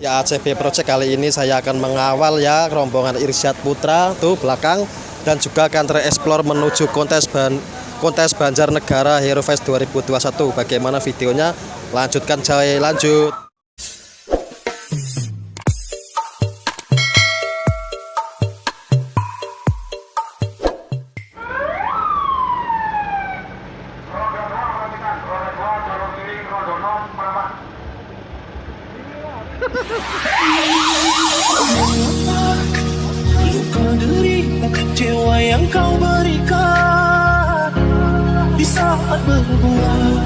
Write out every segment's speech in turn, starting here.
Ya ACB Project kali ini saya akan mengawal ya rombongan Irsyad Putra tuh belakang dan juga Country Explore menuju kontes ban kontes Banjarnegara Hero Fest 2021. Bagaimana videonya? Lanjutkan coy, lanjut. Luka dirimu kecewa yang kau berikan Di saat berbuat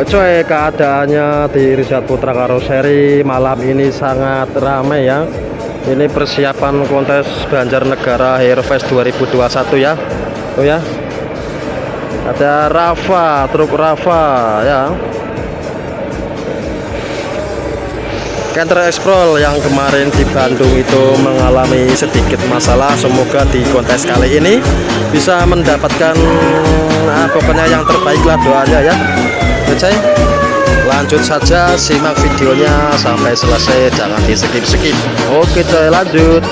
Oh, Coy, keadaannya di Irsyad Putra Karoseri malam ini sangat ramai ya. Ini persiapan kontes Banjarnegara Hero Fest 2021 ya. Tuh ya. Ada Rafa, truk Rafa ya. Counter Explore yang kemarin di Bandung itu mengalami sedikit masalah semoga di kontes kali ini bisa mendapatkan nah, pokoknya yang terbaik lah doanya ya Oke lanjut saja simak videonya sampai selesai. Jangan di skip skip oke coy lanjut